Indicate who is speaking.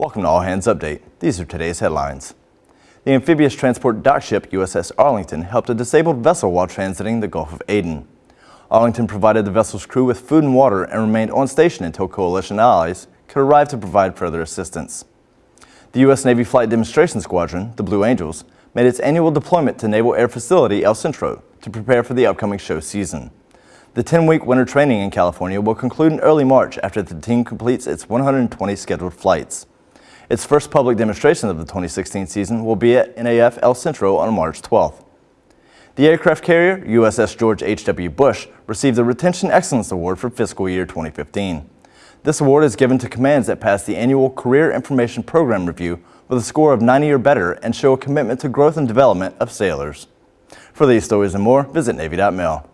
Speaker 1: Welcome to All Hands Update. These are today's headlines. The amphibious transport dock ship USS Arlington helped a disabled vessel while transiting the Gulf of Aden. Arlington provided the vessel's crew with food and water and remained on station until coalition allies could arrive to provide further assistance. The U.S. Navy Flight Demonstration Squadron, the Blue Angels, made its annual deployment to Naval Air Facility El Centro to prepare for the upcoming show season. The 10-week winter training in California will conclude in early March after the team completes its 120 scheduled flights. Its first public demonstration of the 2016 season will be at NAF El Centro on March 12th. The aircraft carrier, USS George H.W. Bush, received the Retention Excellence Award for fiscal year 2015. This award is given to commands that pass the annual Career Information Program Review with a score of 90 or better and show a commitment to growth and development of sailors. For these stories and more, visit Navy.mil.